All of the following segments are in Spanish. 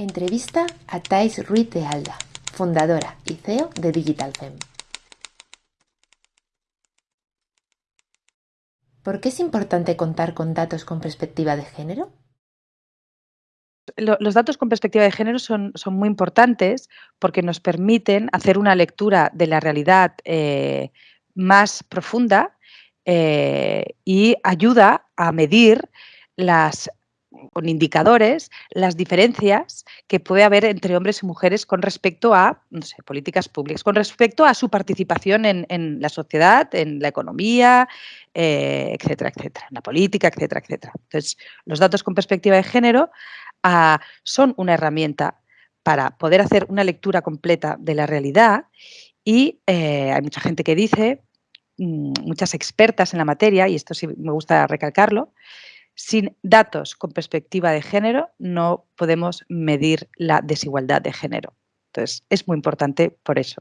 Entrevista a Thais Ruiz de Alda, fundadora y CEO de Digital Fem. ¿Por qué es importante contar con datos con perspectiva de género? los datos con perspectiva de género son, son, muy importantes porque nos permiten hacer una lectura de la realidad eh, más profunda eh, y ayuda a medir las con indicadores las diferencias que puede haber entre hombres y mujeres con respecto a no sé, políticas públicas, con respecto a su participación en, la sociedad, en la economía, eh, etcétera, etcétera, en la política, etcétera, etcétera. Entonces, los datos con perspectiva de género son una herramienta para poder hacer una lectura completa de la realidad y eh, hay mucha gente que dice, mm, muchas expertas en la materia, y esto sí me gusta recalcarlo, sin datos con perspectiva de género no podemos medir la desigualdad de género. Entonces, es muy importante por eso.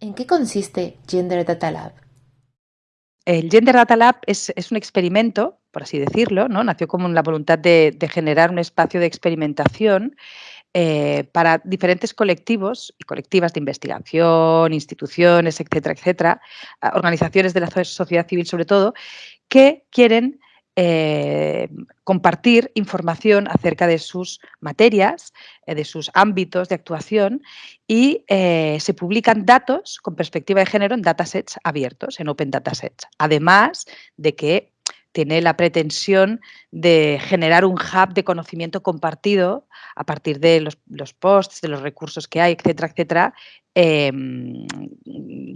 ¿En qué consiste Gender Data Lab? El Gender Data Lab es, un experimento, por así decirlo, ¿no? nació como la voluntad de, generar un espacio de experimentación eh, para diferentes colectivos y colectivas de investigación, instituciones, etcétera, etcétera, organizaciones de la sociedad civil sobre todo, que quieren eh, compartir información acerca de sus materias, eh, de sus ámbitos de actuación y eh, se publican datos con perspectiva de género en datasets abiertos, en open datasets. Además de que tiene la pretensión de generar un hub de conocimiento compartido a partir de los, los posts, de los recursos que hay, etcétera, etcétera, Em,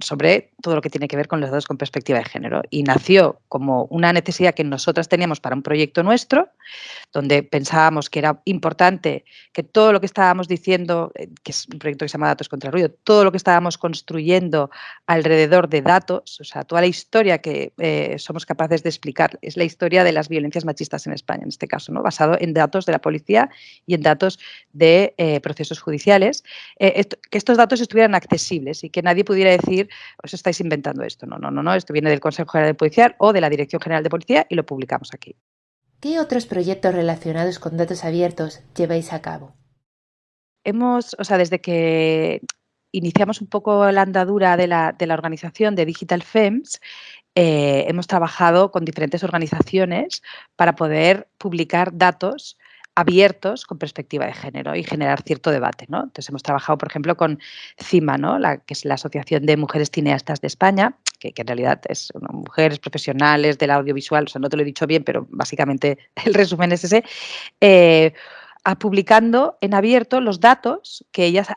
sobre todo lo que tiene que ver con los datos con perspectiva de género. Y nació como una necesidad que nosotras teníamos para un proyecto nuestro, donde pensábamos que era importante que todo lo que estábamos diciendo, eh, que es un proyecto que se llama Datos contra el Ruido, todo lo que estábamos construyendo alrededor de datos, o sea, toda la historia que eh, somos capaces de explicar, es la historia de las violencias machistas en España, en este caso, ¿no? basado en datos de la policía y en datos de eh, procesos judiciales, que estos datos estuvieran accesibles y que nadie pudiera decir, os estáis inventando esto. No, no, no, no, esto viene del Consejo General de Policía o de la Dirección General de Policía y lo publicamos aquí. ¿Qué otros proyectos relacionados con datos abiertos lleváis a cabo? Hemos, o sea, desde que iniciamos un poco la andadura de la, organización de Digital FEMS, eh, hemos trabajado con diferentes organizaciones para poder publicar datos abiertos con perspectiva de género y generar cierto debate. ¿no? Entonces hemos trabajado, por ejemplo, con CIMA, ¿no? que es la Asociación de Mujeres Cineastas de España, que, en realidad es mujeres profesionales del audiovisual, o sea, no te lo he dicho bien, pero básicamente el resumen es ese, eh, publicando en abierto los datos que ellas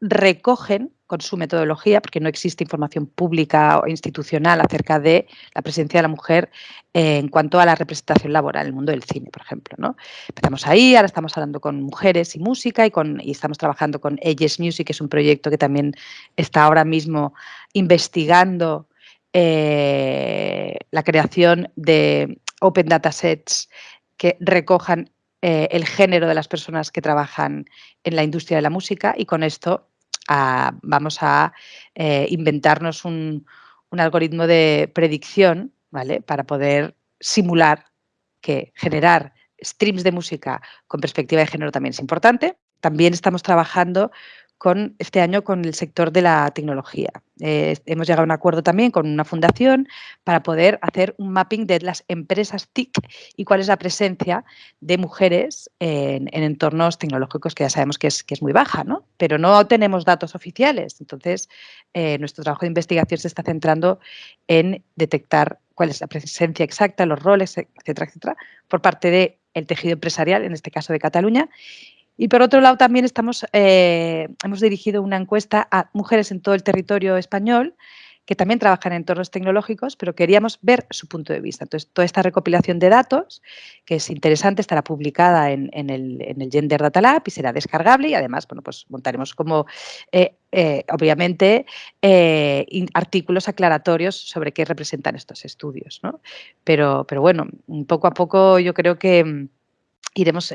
recogen con su metodología, porque no existe información pública o institucional acerca de la presencia de la mujer en cuanto a la representación laboral en el mundo del cine, por ejemplo. ¿no? Empezamos ahí, ahora estamos hablando con mujeres y música y, con, y estamos trabajando con Ages Music, que es un proyecto que también está ahora mismo investigando eh, la creación de open datasets que recojan eh, el género de las personas que trabajan en la industria de la música y con esto vamos a eh, inventarnos un, algoritmo de predicción ¿vale? para poder simular que generar streams de música con perspectiva de género también es importante. También estamos trabajando con este año con el sector de la tecnología. Eh, hemos llegado a un acuerdo también con una fundación para poder hacer un mapping de las empresas TIC y cuál es la presencia de mujeres en, entornos tecnológicos que ya sabemos que es, muy baja, ¿no? pero no tenemos datos oficiales. Entonces, eh, nuestro trabajo de investigación se está centrando en detectar cuál es la presencia exacta, los roles, etcétera, etcétera, por parte del tejido empresarial, en este caso de Cataluña, y por otro lado, también estamos, eh, hemos dirigido una encuesta a mujeres en todo el territorio español que también trabajan en entornos tecnológicos, pero queríamos ver su punto de vista. Entonces, toda esta recopilación de datos, que es interesante, estará publicada en, el, Gender Data Lab y será descargable y además, bueno, pues montaremos como, eh, eh, obviamente, artículos aclaratorios sobre qué representan estos estudios. ¿no? Pero, pero bueno, poco a poco yo creo que mm, iremos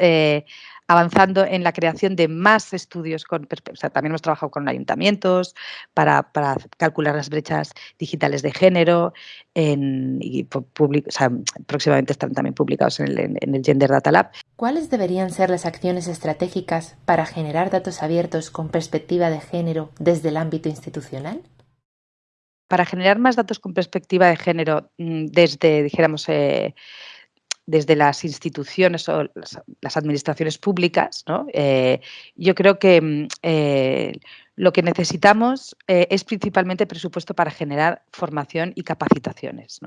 avanzando en la creación de más estudios con o sea, también hemos trabajado con ayuntamientos para, para calcular las brechas digitales de género en, y public, o sea, próximamente están también publicados en el, en el Gender Data Lab. ¿Cuáles deberían ser las acciones estratégicas para generar datos abiertos con perspectiva de género desde el ámbito institucional? Para generar más datos con perspectiva de género mm, desde, dijéramos, eh, desde las instituciones o las, administraciones públicas, ¿no? Eh, yo creo que mm, eh, lo que necesitamos es principalmente presupuesto para generar formación y capacitaciones.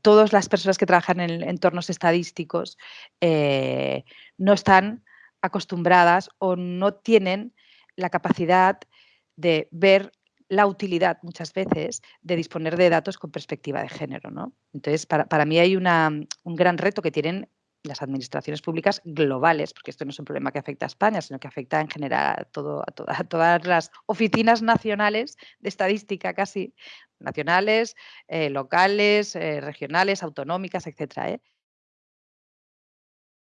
todas las personas que trabajan en entornos estadísticos no están acostumbradas o no tienen la capacidad de ver la utilidad muchas veces de disponer de datos con perspectiva de género. ¿no? Entonces, para, mí hay una, un gran reto que tienen las administraciones públicas globales, porque esto no es un problema que afecta a España, sino que afecta en general a, todo, a, todas las oficinas nacionales de estadística casi, nacionales, eh, locales, eh, regionales, autonómicas. ¿eh?